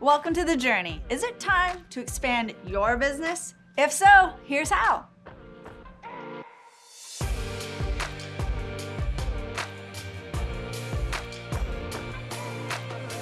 Welcome to the journey. Is it time to expand your business? If so, here's how.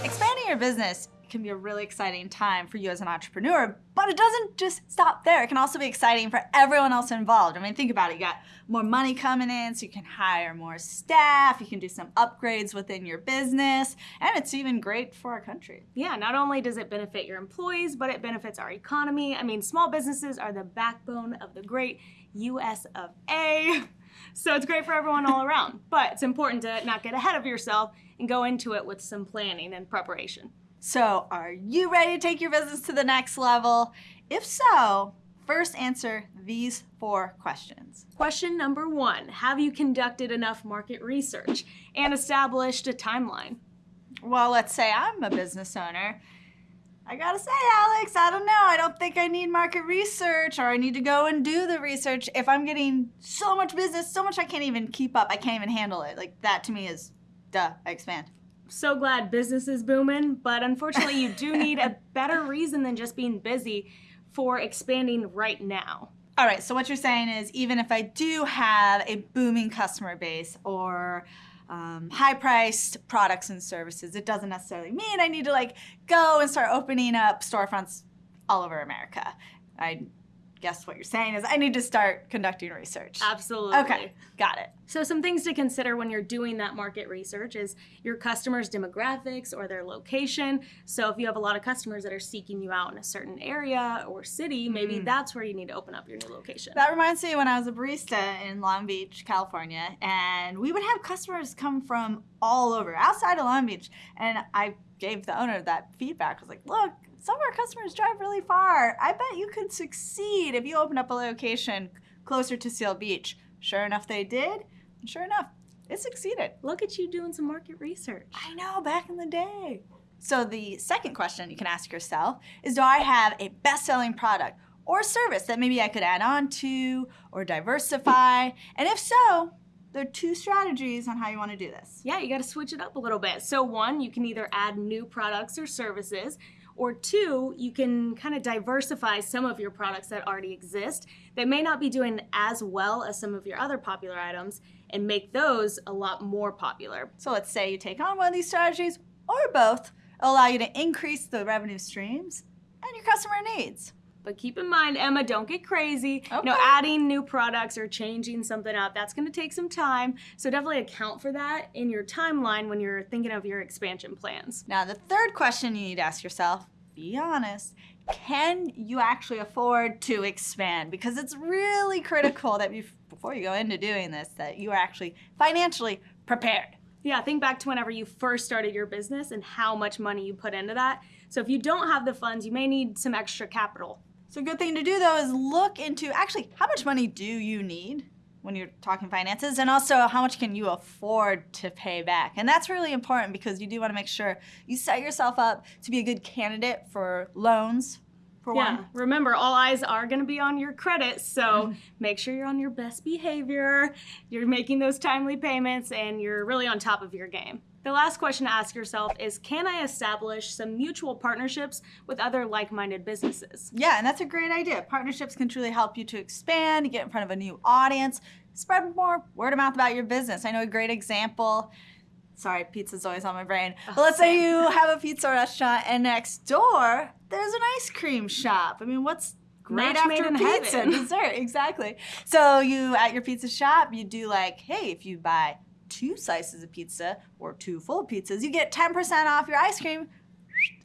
Expanding your business can be a really exciting time for you as an entrepreneur, but it doesn't just stop there. It can also be exciting for everyone else involved. I mean, think about it. You got more money coming in, so you can hire more staff, you can do some upgrades within your business, and it's even great for our country. Yeah, not only does it benefit your employees, but it benefits our economy. I mean, small businesses are the backbone of the great US of A. So it's great for everyone all around. But it's important to not get ahead of yourself and go into it with some planning and preparation. So, are you ready to take your business to the next level? If so, first answer these four questions. Question number one Have you conducted enough market research and established a timeline? Well, let's say I'm a business owner. I gotta say, Alex, I don't know. I don't think I need market research or I need to go and do the research if I'm getting so much business, so much I can't even keep up. I can't even handle it. Like, that to me is duh, I expand so glad business is booming, but unfortunately, you do need a better reason than just being busy for expanding right now. All right, so what you're saying is even if I do have a booming customer base or um, high priced products and services, it doesn't necessarily mean I need to like go and start opening up storefronts all over America. I guess what you're saying is I need to start conducting research. Absolutely. Okay, got it. So some things to consider when you're doing that market research is your customers' demographics or their location. So if you have a lot of customers that are seeking you out in a certain area or city, maybe mm. that's where you need to open up your new location. That reminds me when I was a barista in Long Beach, California, and we would have customers come from all over, outside of Long Beach, and I gave the owner that feedback. I was like, look, some of our customers drive really far. I bet you could succeed if you opened up a location closer to Seal Beach. Sure enough, they did. And sure enough, it succeeded. Look at you doing some market research. I know, back in the day. So the second question you can ask yourself is, do I have a best-selling product or service that maybe I could add on to or diversify? and if so, there are two strategies on how you want to do this. Yeah, you got to switch it up a little bit. So one, you can either add new products or services or two, you can kind of diversify some of your products that already exist that may not be doing as well as some of your other popular items and make those a lot more popular. So let's say you take on one of these strategies or both, allow you to increase the revenue streams and your customer needs. But keep in mind, Emma, don't get crazy. Okay. You know, adding new products or changing something up, that's going to take some time. So definitely account for that in your timeline when you're thinking of your expansion plans. Now, the third question you need to ask yourself, be honest, can you actually afford to expand? Because it's really critical that before you go into doing this, that you are actually financially prepared. Yeah, think back to whenever you first started your business and how much money you put into that. So if you don't have the funds, you may need some extra capital. So a good thing to do though is look into actually how much money do you need when you're talking finances and also how much can you afford to pay back. And that's really important because you do want to make sure you set yourself up to be a good candidate for loans. For yeah, one. remember all eyes are going to be on your credit, so mm-hmm. make sure you're on your best behavior, you're making those timely payments, and you're really on top of your game. The last question to ask yourself is Can I establish some mutual partnerships with other like minded businesses? Yeah, and that's a great idea. Partnerships can truly help you to expand, get in front of a new audience, spread more word of mouth about your business. I know a great example. Sorry, pizza's always on my brain. But let's say you have a pizza restaurant and next door there's an ice cream shop. I mean, what's great Match after pizza dessert exactly so you at your pizza shop you do like hey if you buy two slices of pizza or two full pizzas, you get 10% off your ice cream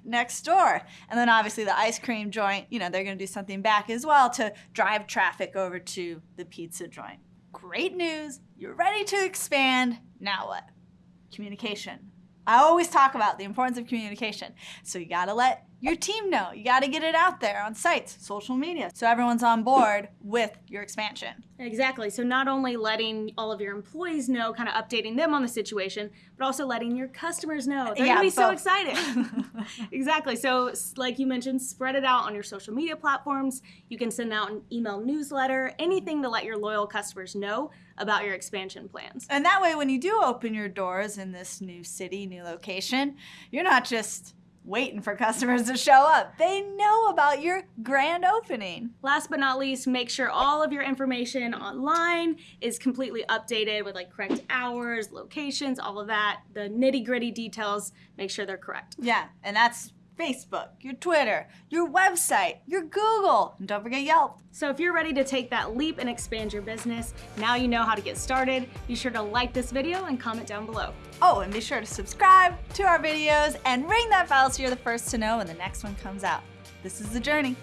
next door. And then obviously the ice cream joint, you know, they're going to do something back as well to drive traffic over to the pizza joint. Great news. You're ready to expand. Now what? Communication. I always talk about the importance of communication. So you got to let your team know. You got to get it out there on sites, social media, so everyone's on board with your expansion. Exactly. So not only letting all of your employees know, kind of updating them on the situation, but also letting your customers know. They're yeah, going to be both. so excited. exactly. So like you mentioned, spread it out on your social media platforms. You can send out an email newsletter, anything to let your loyal customers know about your expansion plans. And that way when you do open your doors in this new city, new location, you're not just waiting for customers to show up. They know about your grand opening. Last but not least, make sure all of your information online is completely updated with like correct hours, locations, all of that. The nitty gritty details, make sure they're correct. Yeah, and that's Facebook, your Twitter, your website, your Google, and don't forget Yelp. So if you're ready to take that leap and expand your business, now you know how to get started. Be sure to like this video and comment down below. Oh, and be sure to subscribe to our videos and ring that bell so you're the first to know when the next one comes out. This is The Journey.